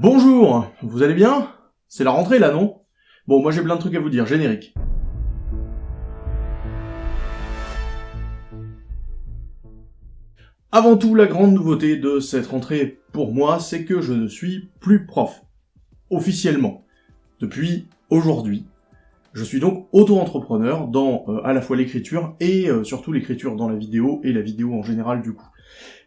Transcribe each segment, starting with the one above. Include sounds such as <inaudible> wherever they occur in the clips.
Bonjour, vous allez bien? C'est la rentrée là, non? Bon, moi j'ai plein de trucs à vous dire, générique. Avant tout, la grande nouveauté de cette rentrée pour moi, c'est que je ne suis plus prof. Officiellement. Depuis aujourd'hui. Je suis donc auto-entrepreneur dans euh, à la fois l'écriture et euh, surtout l'écriture dans la vidéo et la vidéo en général du coup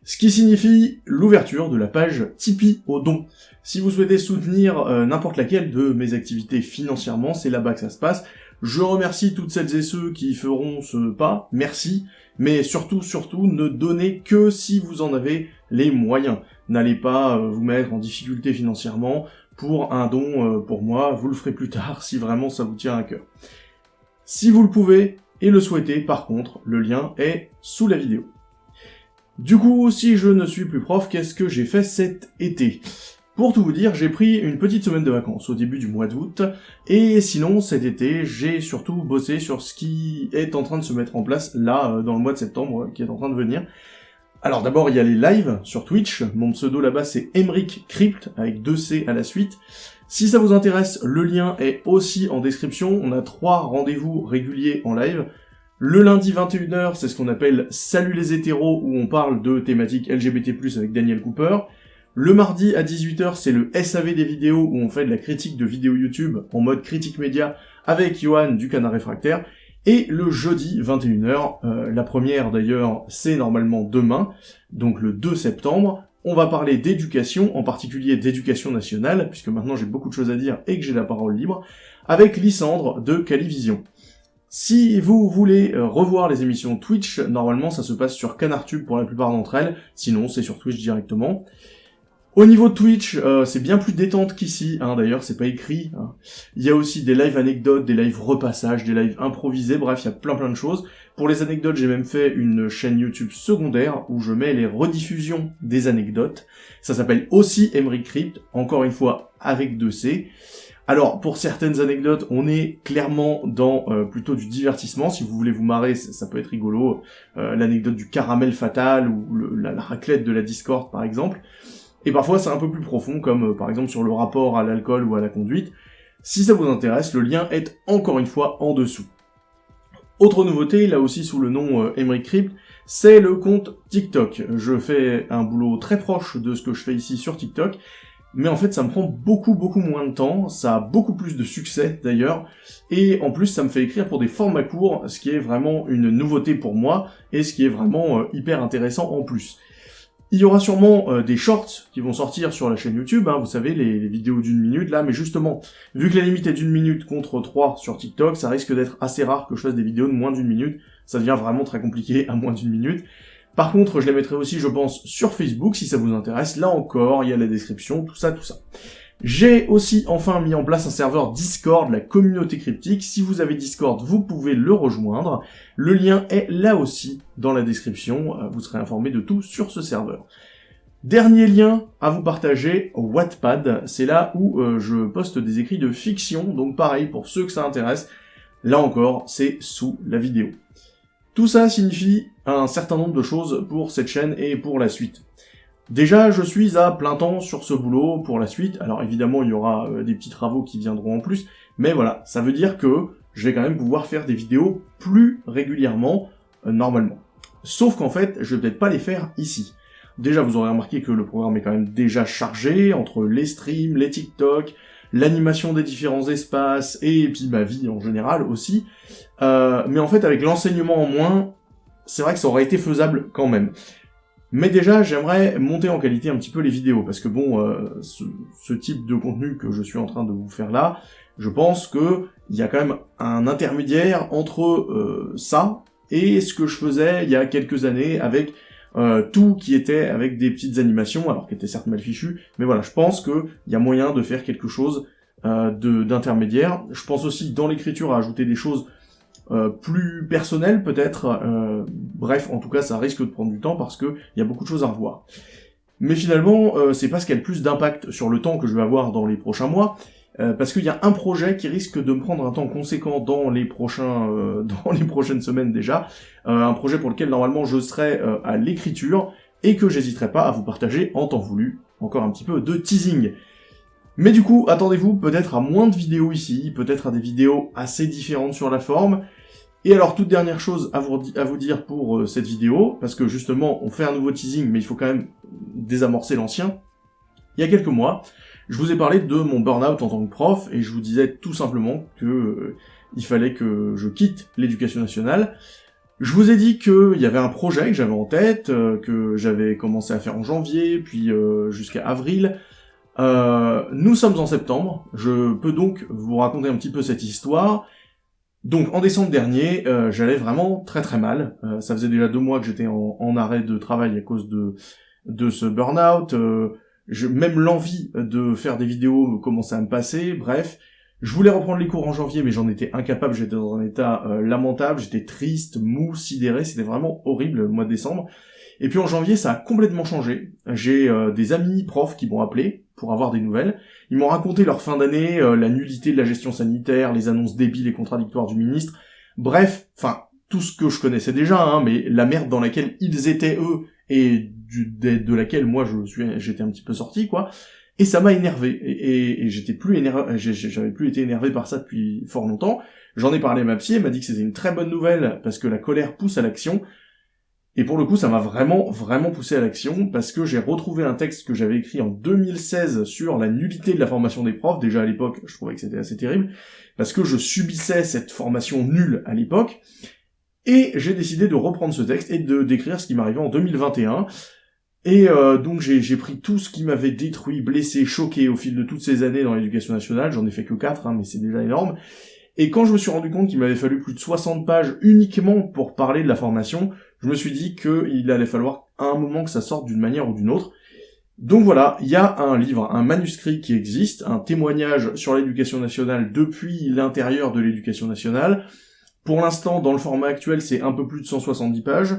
ce qui signifie l'ouverture de la page Tipeee au don. Si vous souhaitez soutenir euh, n'importe laquelle de mes activités financièrement, c'est là-bas que ça se passe. Je remercie toutes celles et ceux qui feront ce pas, merci, mais surtout, surtout, ne donnez que si vous en avez les moyens. N'allez pas euh, vous mettre en difficulté financièrement pour un don euh, pour moi, vous le ferez plus tard si vraiment ça vous tient à cœur. Si vous le pouvez et le souhaitez, par contre, le lien est sous la vidéo. Du coup, si je ne suis plus prof, qu'est-ce que j'ai fait cet été? Pour tout vous dire, j'ai pris une petite semaine de vacances au début du mois d'août, et sinon, cet été, j'ai surtout bossé sur ce qui est en train de se mettre en place, là, euh, dans le mois de septembre, qui est en train de venir. Alors d'abord, il y a les lives sur Twitch, mon pseudo là-bas c'est Emric Crypt, avec deux C à la suite. Si ça vous intéresse, le lien est aussi en description, on a trois rendez-vous réguliers en live, le lundi 21h, c'est ce qu'on appelle Salut les hétéros, où on parle de thématiques LGBT+, avec Daniel Cooper. Le mardi à 18h, c'est le SAV des vidéos, où on fait de la critique de vidéos YouTube en mode critique média avec Johan du Canard Réfractaire. Et le jeudi 21h, euh, la première d'ailleurs, c'est normalement demain, donc le 2 septembre, on va parler d'éducation, en particulier d'éducation nationale, puisque maintenant j'ai beaucoup de choses à dire et que j'ai la parole libre, avec Lysandre de Calivision. Si vous voulez euh, revoir les émissions Twitch, normalement ça se passe sur CanarTube pour la plupart d'entre elles, sinon c'est sur Twitch directement. Au niveau de Twitch, euh, c'est bien plus détente qu'ici, hein, d'ailleurs c'est pas écrit. Hein. Il y a aussi des lives anecdotes, des lives repassages, des lives improvisés, bref il y a plein plein de choses. Pour les anecdotes, j'ai même fait une chaîne YouTube secondaire où je mets les rediffusions des anecdotes. Ça s'appelle aussi Emery Crypt, encore une fois avec 2C. Alors, pour certaines anecdotes, on est clairement dans euh, plutôt du divertissement. Si vous voulez vous marrer, ça, peut être rigolo. Euh, l'anecdote du caramel fatal ou la, raclette de la Discord, par exemple. Et parfois, c'est un peu plus profond, comme euh, par exemple sur le rapport à l'alcool ou à la conduite. Si ça vous intéresse, le lien est encore une fois en dessous. Autre nouveauté, là aussi sous le nom Emery Crypt, c'est le compte TikTok. Je fais un boulot très proche de ce que je fais ici sur TikTok, mais en fait ça me prend beaucoup beaucoup moins de temps, ça a beaucoup plus de succès d'ailleurs, et en plus ça me fait écrire pour des formats courts, ce qui est vraiment une nouveauté pour moi, et ce qui est vraiment euh, hyper intéressant en plus. Il y aura sûrement euh, des shorts qui vont sortir sur la chaîne YouTube, hein, vous savez, les, vidéos d'une minute là, mais justement, vu que la limite est d'une minute contre 3 sur TikTok, ça risque d'être assez rare que je fasse des vidéos de moins d'une minute, ça devient vraiment très compliqué à moins d'une minute, par contre, je les mettrai aussi, je pense, sur Facebook, si ça vous intéresse. Là encore, il y a la description, tout ça, tout ça. J'ai aussi enfin mis en place un serveur Discord, la communauté cryptique. Si vous avez Discord, vous pouvez le rejoindre. Le lien est là aussi dans la description. Euh, vous serez informé de tout sur ce serveur. Dernier lien à vous partager, Wattpad. C'est là où euh, je poste des écrits de fiction. Donc pareil, pour ceux que ça intéresse, là encore, c'est sous la vidéo. Tout ça signifie un certain nombre de choses pour cette chaîne et pour la suite. Déjà, je suis à plein temps sur ce boulot pour la suite. Alors évidemment, il y aura euh, des petits travaux qui viendront en plus, mais voilà, ça veut dire que je vais quand même pouvoir faire des vidéos plus régulièrement, euh, normalement. Sauf qu'en fait, je vais peut-être pas les faire ici. Déjà, vous aurez remarqué que le programme est quand même déjà chargé, entre les streams, les TikTok, l'animation des différents espaces, et puis ma vie en général aussi. Euh, mais en fait, avec l'enseignement en moins, c'est vrai que ça aurait été faisable quand même. Mais déjà, j'aimerais monter en qualité un petit peu les vidéos, parce que bon, euh, ce, type de contenu que je suis en train de vous faire là, je pense que il y a quand même un intermédiaire entre euh, ça et ce que je faisais il y a quelques années avec euh, tout qui était avec des petites animations, alors qui étaient certes mal fichues, mais voilà, je pense qu'il y a moyen de faire quelque chose euh, d'intermédiaire. Je pense aussi dans l'écriture à ajouter des choses euh, plus personnelles peut-être, euh, bref, en tout cas ça risque de prendre du temps parce que il y a beaucoup de choses à revoir. Mais finalement, c'est pas ce qui a le plus d'impact sur le temps que je vais avoir dans les prochains mois, euh, parce qu'il y a un projet qui risque de me prendre un temps conséquent dans les prochains, euh, <laughs> dans les prochaines semaines déjà, euh, un projet pour lequel normalement je serai à l'écriture et que j'hésiterai pas à vous partager en temps voulu. Encore un petit peu de teasing. Mais du coup, attendez-vous peut-être à moins de vidéos ici, peut-être à des vidéos assez différentes sur la forme. Et alors, toute dernière chose à vous, à vous dire pour euh, cette vidéo, parce que justement, on fait un nouveau teasing, mais il faut quand même désamorcer l'ancien. Il y a quelques mois, je vous ai parlé de mon burn-out en tant que prof, et je vous disais tout simplement que euh, il fallait que je quitte l'éducation nationale. Je vous ai dit qu'il y avait un projet que j'avais en tête, euh, que j'avais commencé à faire en janvier, puis jusqu'à avril, euh, nous sommes en septembre, je peux donc vous raconter un petit peu cette histoire. Donc en décembre dernier, euh, j'allais vraiment très très mal. Euh, ça faisait déjà deux mois que j'étais en, arrêt de travail à cause de, de ce burn-out. Même l'envie de faire des vidéos commençait à me passer, bref. Je voulais reprendre les cours en janvier, mais j'en étais incapable, j'étais dans un état lamentable, j'étais triste, mou, sidéré, c'était vraiment horrible le mois de décembre. Et puis en janvier, ça a complètement changé. J'ai des amis profs qui m'ont appelé, pour avoir des nouvelles. Ils m'ont raconté leur fin d'année, euh, la nullité de la gestion sanitaire, les annonces débiles et contradictoires du ministre. Bref, enfin, tout ce que je connaissais déjà, hein, mais la merde dans laquelle ils étaient eux, et de, laquelle moi je suis, j'étais un petit peu sorti, quoi. Et ça m'a énervé, et, j'étais plus énervé, j'avais plus été énervé par ça depuis fort longtemps. J'en ai parlé à ma psy, elle m'a dit que c'était une très bonne nouvelle, parce que la colère pousse à l'action, et pour le coup, ça m'a vraiment, vraiment poussé à l'action, parce que j'ai retrouvé un texte que j'avais écrit en 2016 sur la nullité de la formation des profs. Déjà à l'époque, je trouvais que c'était assez terrible, parce que je subissais cette formation nulle à l'époque. Et j'ai décidé de reprendre ce texte et de décrire ce qui m'arrivait en 2021. Et euh, donc j'ai pris tout ce qui m'avait détruit, blessé, choqué au fil de toutes ces années dans l'éducation nationale, j'en ai fait que 4, hein, mais c'est déjà énorme, et quand je me suis rendu compte qu'il m'avait fallu plus de 60 pages uniquement pour parler de la formation, je me suis dit qu'il allait falloir à un moment que ça sorte d'une manière ou d'une autre. Donc voilà, il y a un livre, un manuscrit qui existe, un témoignage sur l'éducation nationale depuis l'intérieur de l'éducation nationale. Pour l'instant, dans le format actuel, c'est un peu plus de 170 pages.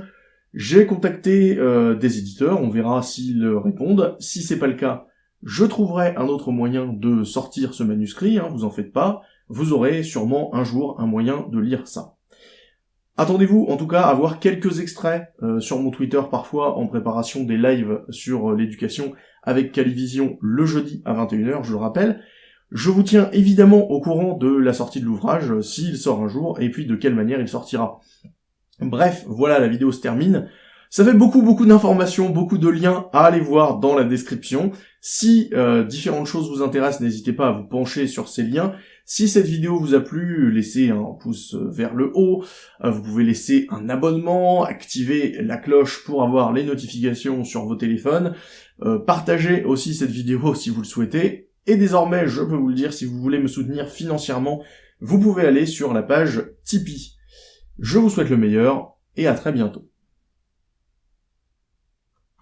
J'ai contacté euh, des éditeurs, on verra s'ils répondent. Si c'est pas le cas, je trouverai un autre moyen de sortir ce manuscrit, hein, vous en faites pas. Vous aurez sûrement un jour un moyen de lire ça. Attendez-vous en tout cas à voir quelques extraits euh, sur mon Twitter parfois en préparation des lives sur euh, l'éducation avec Calivision le jeudi à 21h, je le rappelle. Je vous tiens évidemment au courant de la sortie de l'ouvrage, euh, s'il sort un jour, et puis de quelle manière il sortira. Bref, voilà, la vidéo se termine. Ça fait beaucoup beaucoup d'informations, beaucoup de liens à aller voir dans la description. Si différentes choses vous intéressent, n'hésitez pas à vous pencher sur ces liens. Si cette vidéo vous a plu, laissez un pouce vers le haut, euh, vous pouvez laisser un abonnement, activer la cloche pour avoir les notifications sur vos téléphones, euh, partagez aussi cette vidéo si vous le souhaitez, et désormais, je peux vous le dire, si vous voulez me soutenir financièrement, vous pouvez aller sur la page Tipeee. Je vous souhaite le meilleur, et à très bientôt.